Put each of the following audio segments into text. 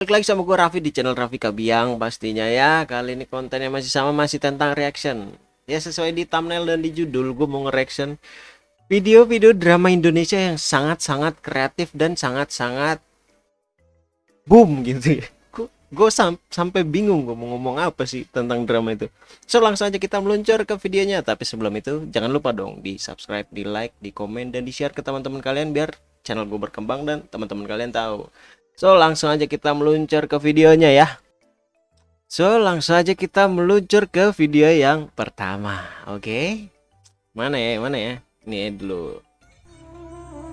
Balik lagi sama gue Raffi di channel Raffi Kabiang pastinya ya. Kali ini kontennya masih sama masih tentang reaction. Ya sesuai di thumbnail dan di judul gue mau nge-reaction Video-video drama Indonesia yang sangat-sangat kreatif dan sangat-sangat Boom gitu ya. Gue sam sampai bingung gue mau ngomong apa sih tentang drama itu. So langsung aja kita meluncur ke videonya. Tapi sebelum itu jangan lupa dong di subscribe, di like, di komen, dan di share ke teman-teman kalian Biar channel gue berkembang dan teman-teman kalian tahu So langsung aja kita meluncur ke videonya ya. So langsung aja kita meluncur ke video yang pertama. Oke? Okay? Mana ya? Mana ya? Ini dulu.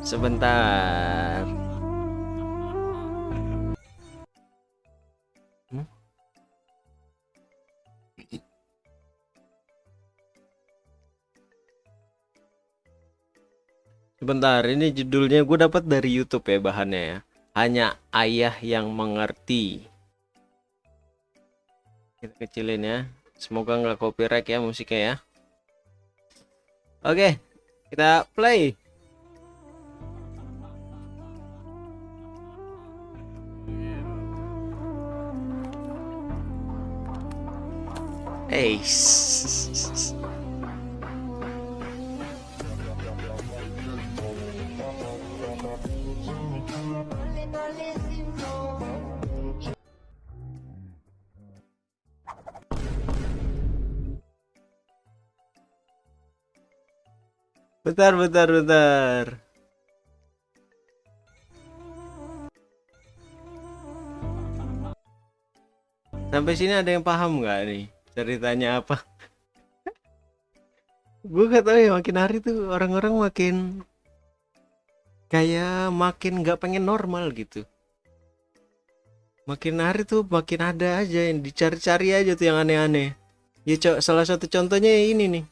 Sebentar. Hmm? Sebentar ini judulnya gue dapat dari YouTube ya bahannya ya hanya ayah yang mengerti. Kita kecilin ya. Semoga nggak copyright ya musiknya ya. Oke kita play. Hey. Bentar, bentar, bentar. Sampai sini ada yang paham nggak nih ceritanya apa? Gue gak tau ya makin hari tuh orang-orang makin kayak makin nggak pengen normal gitu. Makin hari tuh makin ada aja yang dicari-cari aja tuh yang aneh-aneh. Ya salah satu contohnya ini nih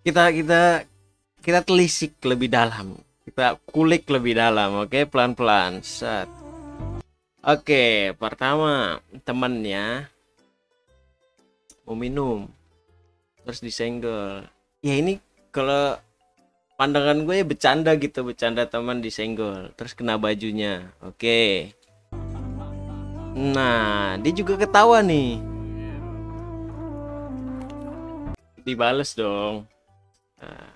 kita kita kita telisik lebih dalam. Kita kulik lebih dalam oke? Okay? pelan-pelan set. Oke okay, pertama temannya mau minum. Terus disenggol. Ya ini kalau pandangan gue ya bercanda gitu bercanda teman disenggol. Terus kena bajunya oke? Okay. nah dia juga ketawa nih. Dibales dong Nah.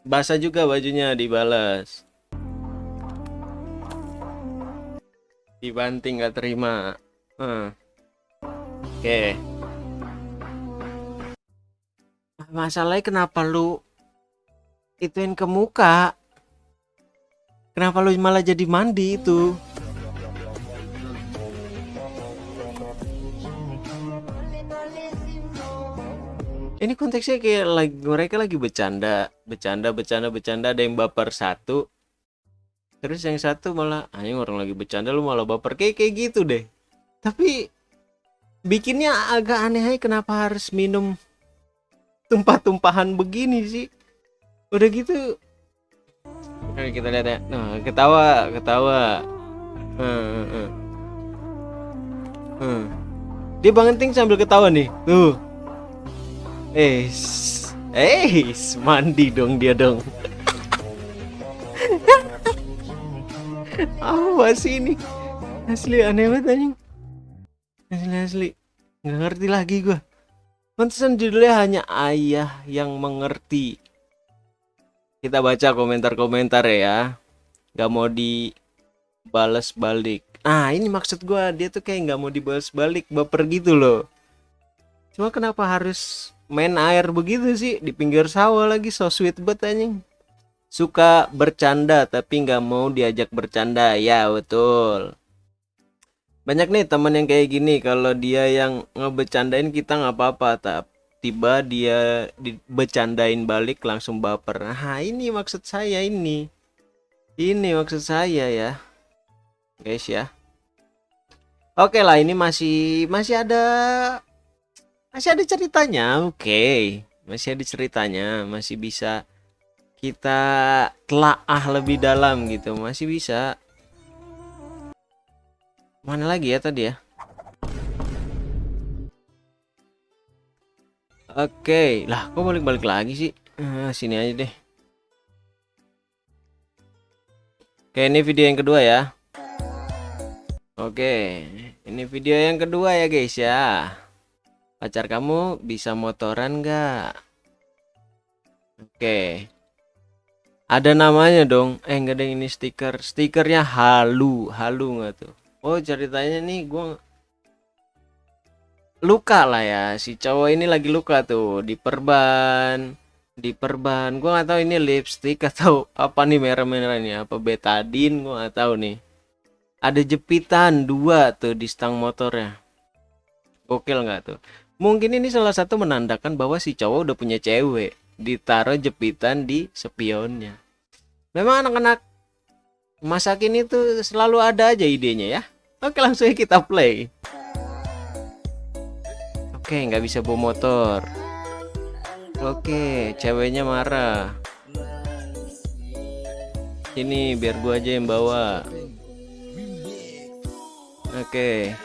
Basah juga bajunya dibalas. Dibanting gak terima. Hmm. Oke. Okay. Masalahnya kenapa lu ituin ke muka? Kenapa lu malah jadi mandi itu? Ini konteksnya kayak lagi mereka lagi bercanda bercanda bercanda bercanda ada yang baper satu. Terus yang satu malah anjing orang lagi bercanda lu malah baper. Kayak kayak gitu deh. Tapi bikinnya agak aneh aja kenapa harus minum tumpah-tumpahan begini sih. Udah gitu. Oke, kita lihat ya. Nah ketawa ketawa. Hmm, hmm, hmm. Dia bangeting sambil ketawa nih. Tuh Eh, eh, mandi dong dia dong. Apa sih ini? Asli aneh banget anjing. Asli asli. Nggak ngerti lagi gua. Pantesan judulnya hanya ayah yang mengerti. Kita baca komentar-komentar ya. Gak mau dibales balik. Ah ini maksud gua dia tuh kayak nggak mau dibales balik baper gitu loh. Cuma kenapa harus main air begitu sih di pinggir sawah lagi so sweet banget anjing. Suka bercanda tapi nggak mau diajak bercanda. Ya betul. Banyak nih teman yang kayak gini kalau dia yang ngebecandain kita nggak apa-apa tapi tiba dia dibecandain balik langsung baper. Nah ini maksud saya ini. Ini maksud saya ya guys ya. Oke lah ini masih masih ada masih ada ceritanya oke okay. masih ada ceritanya masih bisa kita telaah lebih dalam gitu masih bisa mana lagi ya tadi ya oke okay. lah kok balik-balik lagi sih nah, sini aja deh oke ini video yang kedua ya Oke, ini video yang kedua ya guys ya. Pacar kamu bisa motoran nggak? Oke. Ada namanya dong. Eh enggak ada ini stiker. Stikernya halu, halu nggak tuh? Oh ceritanya nih gua luka lah ya. Si cowok ini lagi luka tuh di perban, di perban. Gua nggak tahu ini lipstick atau apa nih merah-merah ini. Apa betadine? Gua nggak tahu nih. Ada jepitan dua tuh di stang motornya. Gokil nggak tuh? Mungkin ini salah satu menandakan bahwa si cowok udah punya cewek ditaruh jepitan di spionnya. Memang anak-anak masa kini tuh selalu ada aja idenya ya. Oke langsung kita play. Oke nggak bisa bawa motor. Oke ceweknya marah. Ini biar gua aja yang bawa. Oke.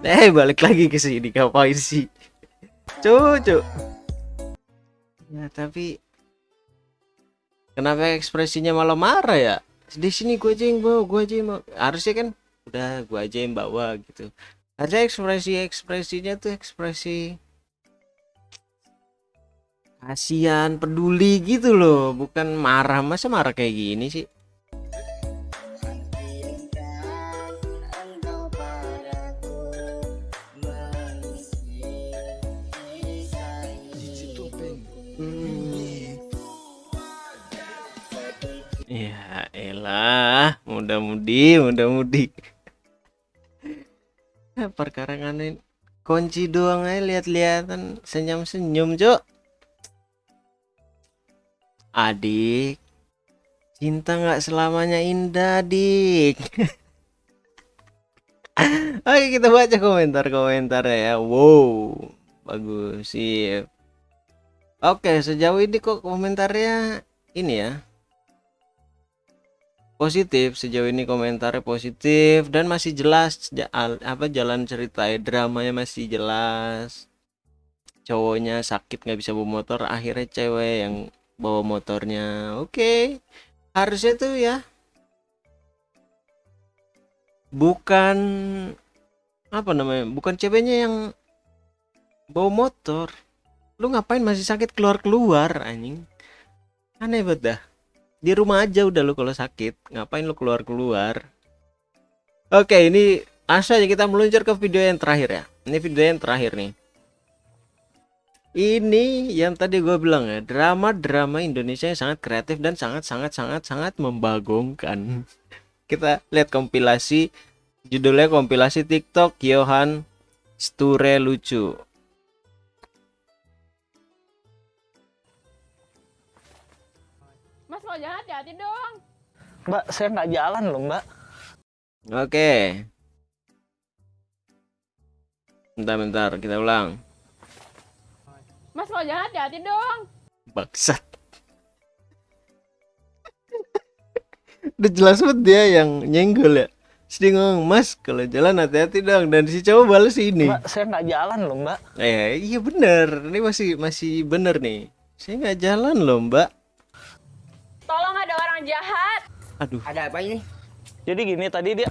Eh balik lagi ke sini ngapain sih? Cucu. Ya tapi kenapa ekspresinya malah marah ya? Di sini gue aja yang bawa, gue aja yang bawa. Harusnya kan udah gue aja yang bawa gitu. Ada ekspresi ekspresinya tuh ekspresi kasihan, peduli gitu loh, bukan marah. Masa marah kayak gini sih? Ya elah, mudah-mudi, mudah-mudi. Perkara ini kunci doang aja lihat-lihatan senyum-senyum, Cok. Adik, cinta nggak selamanya indah, Dik. Oke, kita baca komentar-komentar ya. Wow, bagus sih. Oke, sejauh ini kok komentarnya ini ya positif sejauh ini komentarnya positif dan masih jelas apa jalan cerita dramanya masih jelas. Cowoknya sakit nggak bisa bawa motor akhirnya cewek yang bawa motornya. Oke okay. harusnya tuh ya. Bukan apa namanya bukan ceweknya yang bawa motor. Lu ngapain masih sakit keluar keluar anjing? Aneh banget dah di rumah aja udah lu kalau sakit. Ngapain lu keluar keluar oke ini aja kita meluncur ke video yang terakhir ya. Ini video yang terakhir nih. Ini yang tadi gue bilang ya drama-drama Indonesia yang sangat kreatif dan sangat sangat sangat sangat membagongkan. Kita lihat kompilasi. Judulnya kompilasi TikTok Johan Sture lucu kalau jalan hati-hati dong. Mbak, saya nggak jalan loh, Mbak. Oke. Bentar-bentar, kita ulang. Mas kalau jalan hati-hati dong. Baksat. Udah jelas banget dia yang nyenggol ya. Sedih ngomong, mas kalau jalan hati-hati dong. Dan si cowok balas ini. Mbak, saya nggak jalan loh, Mbak. Eh, iya bener. Ini masih masih bener nih. Saya nggak jalan loh, mbak. Ada orang jahat. Aduh. Ada apa ini? Jadi gini tadi dia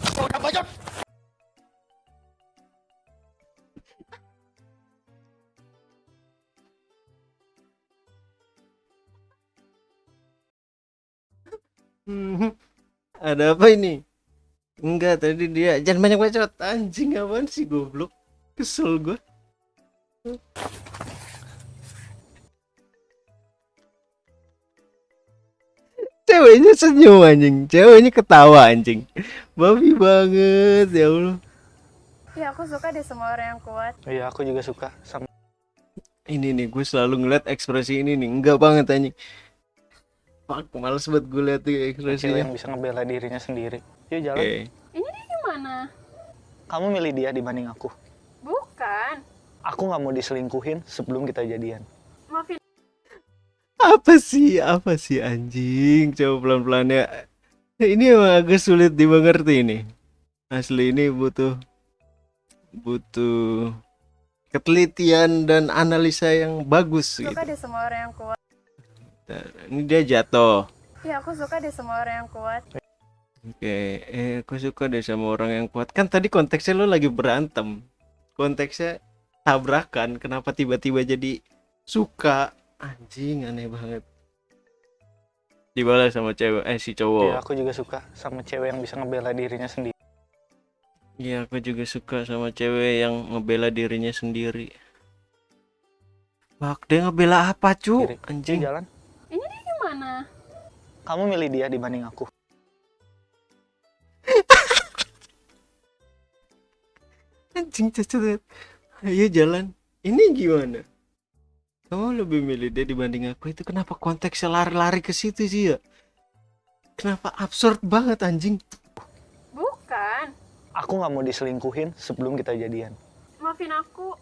Hmm, Ada apa ini? Enggak, tadi dia jangan banyak bacot. Anjing apaan sih goblok? Kesel gua. Ceweknya senyum anjing, ceweknya ketawa anjing. Babi banget ya Allah. Ya aku suka deh sama orang yang kuat. Iya, aku juga suka sama Ini nih gue selalu ngeliat ekspresi ini nih, enggak banget anjing. Fuck, males banget gue liat tuh cewek ekspresinya. yang bisa ngebela dirinya sendiri. Yuk jalan. Oke. Ini dia gimana? Kamu milih dia dibanding aku. Bukan. Aku nggak mau diselingkuhin sebelum kita jadian. Apa sih? Apa sih anjing? Coba pelan-pelan ya. Ini emang agak sulit dimengerti ini. Asli ini butuh butuh ketelitian dan analisa yang bagus gitu. suka deh sama orang yang kuat. Ini dia jatuh. Ya aku suka deh sama orang yang kuat. Oke, eh aku suka deh sama orang yang kuat. Kan tadi konteksnya lo lagi berantem. Konteksnya tabrakan. Kenapa tiba-tiba jadi suka? Anjing, aneh banget. Dibalas sama cewek, eh si cowok. aku juga suka sama cewek yang bisa ngebela dirinya sendiri. Iya, aku juga suka sama cewek yang ngebela dirinya sendiri. Bak, dia ngebela apa, cu? Yuk Anjing. jalan. Gimana? Kamu milih dia dibanding aku. Anjing cacat. Ayo jalan. Ini gimana? Kamu lebih milih dia dibanding aku itu kenapa konteksnya lari-lari ke situ sih ya? Kenapa absurd banget anjing? Bukan. Aku nggak mau diselingkuhin sebelum kita jadian. Maafin aku.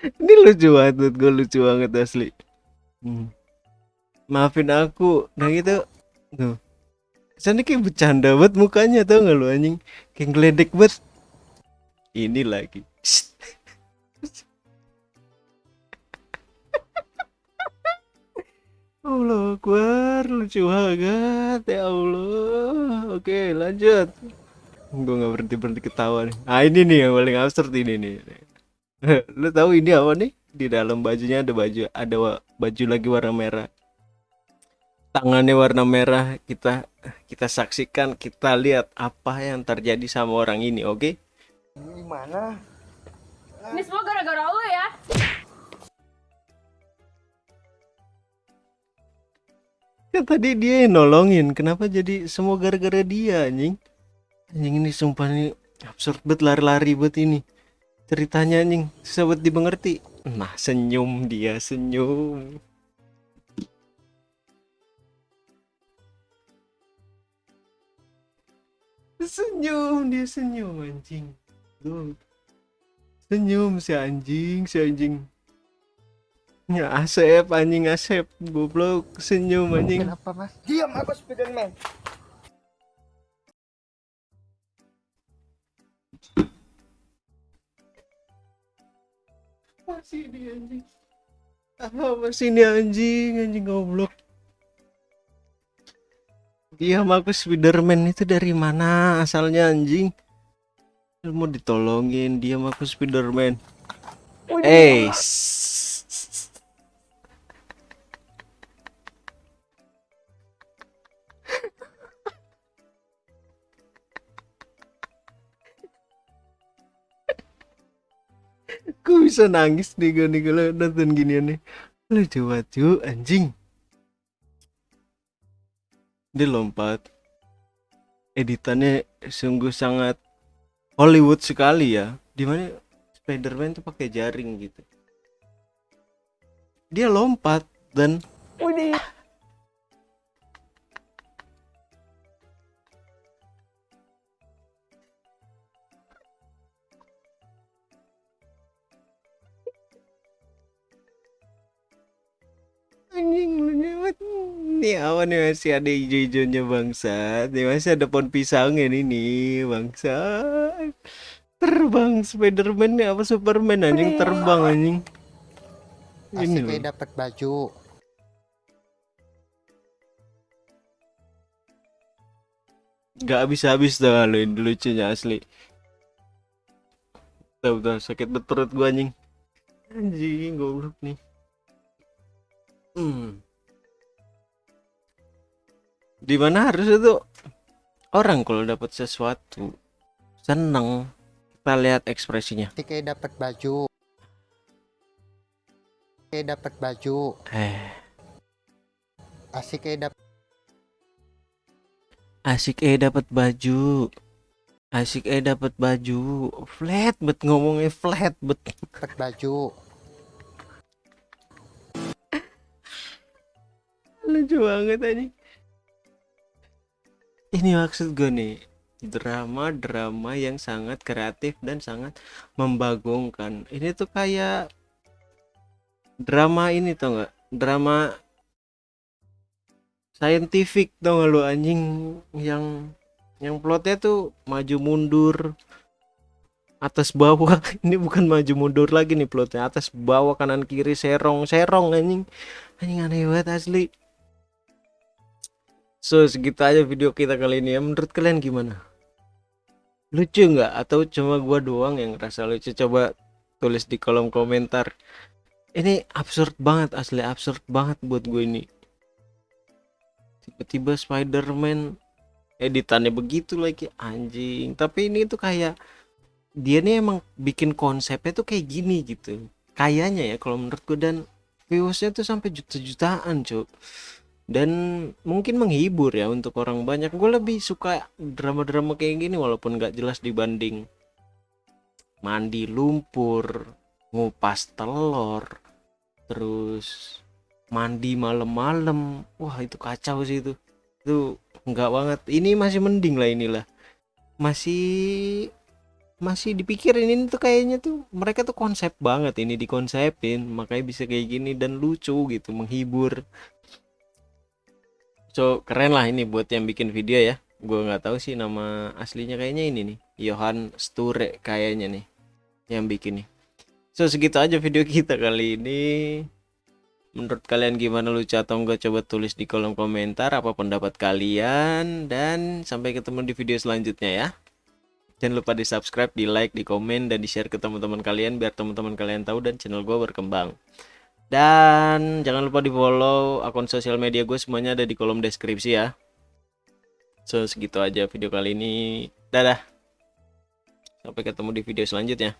Ini lucu banget, gue lucu banget asli. Hmm. Maafin aku, nah gitu. Tuh. Kesannya kayak bercanda banget mukanya tau gak lu anjing? Kayak ngeledek banget. Ini lagi. Allah Akbar, lucu banget ya Allah. Oke, lanjut. Gue nggak berhenti berhenti ketawa nih. Ah ini nih yang paling absurd ini nih. Lu tahu ini apa nih? Di dalam bajunya ada baju, ada baju lagi warna merah. Tangannya warna merah. Kita kita saksikan, kita lihat apa yang terjadi sama orang ini, oke? Gimana? Ini semua gara-gara lu ya. Kan tadi dia yang nolongin, kenapa jadi semua gara-gara dia anjing? Anjing ini sumpah nih absurd banget lari-lari buat ini. Ceritanya anjing susah banget dimengerti. Nah, senyum dia, senyum. Senyum dia senyum anjing. Tuh. Senyum si anjing, si anjing. Ya Asep anjing Asep goblok senyum anjing. Kenapa mas? Diam aku Spiderman. Masih dia anjing. Apa masih ini anjing anjing goblok. Dia aku Spiderman itu dari mana asalnya anjing? Lu Mau ditolongin dia aku Spiderman. Eh, sss. Gue bisa nangis nih gue nih kalau nonton ginian nih. Banget cu, anjing. Dia lompat. Editannya sungguh sangat Hollywood sekali ya. Di mana Spider-Man tuh pakai jaring gitu. Dia lompat dan anjing banget. Nih apa nih masih ada hijau-hijaunya bangsa. Nih masih ada pohon pisangnya nih nih bangsa. Terbang Spiderman nih apa Superman anjing terbang anjing. Ini loh. dapat baju. Gak habis-habis dah ini lucunya asli. Udah, udah sakit perut gua anjing. Anjing goblok nih. Hmm. Di mana harus itu orang kalau dapat sesuatu seneng kita lihat ekspresinya. Asik kayak dapat baju. Kayak dapat baju. Eh, Asik kayak dapat asik eh dapat baju. Asik eh dapat baju. Flat bet ngomongnya flat bet. baju. Lucu banget anjing. Ini maksud gue nih drama-drama yang sangat kreatif dan sangat membagongkan. Ini tuh kayak drama ini tau nggak? Drama scientific tau gak lu anjing? Yang yang plotnya tuh maju mundur atas bawah. Ini bukan maju mundur lagi nih plotnya atas bawah kanan kiri serong serong anjing. Anjing aneh banget asli so segitu aja video kita kali ini ya. Menurut kalian gimana? Lucu nggak? Atau cuma gua doang yang ngerasa lucu? Coba tulis di kolom komentar. Ini absurd banget asli absurd banget buat gue ini. Tiba-tiba Spider-Man editannya begitu lagi anjing. Tapi ini tuh kayak dia nih emang bikin konsepnya tuh kayak gini gitu. Kayaknya ya kalau menurut gue dan viewsnya tuh sampai juta-jutaan cuk dan mungkin menghibur ya untuk orang banyak. Gue lebih suka drama-drama kayak gini walaupun nggak jelas dibanding mandi lumpur ngupas telur terus mandi malam-malam. Wah itu kacau sih itu. Itu enggak banget. Ini masih mending lah inilah. Masih masih dipikirin. Ini tuh kayaknya tuh mereka tuh konsep banget ini dikonsepin. Makanya bisa kayak gini dan lucu gitu menghibur so keren lah ini buat yang bikin video ya. Gue nggak tahu sih nama aslinya kayaknya ini nih. Johan Sture kayaknya nih yang bikin nih. So segitu aja video kita kali ini. Menurut kalian gimana lucu atau enggak coba tulis di kolom komentar apa pendapat kalian. Dan sampai ketemu di video selanjutnya ya. Jangan lupa di subscribe di like di komen dan di share ke teman-teman kalian biar teman-teman kalian tahu dan channel gue berkembang dan jangan lupa di follow akun sosial media gue semuanya ada di kolom deskripsi ya. So segitu aja video kali ini. Dadah. Sampai ketemu di video selanjutnya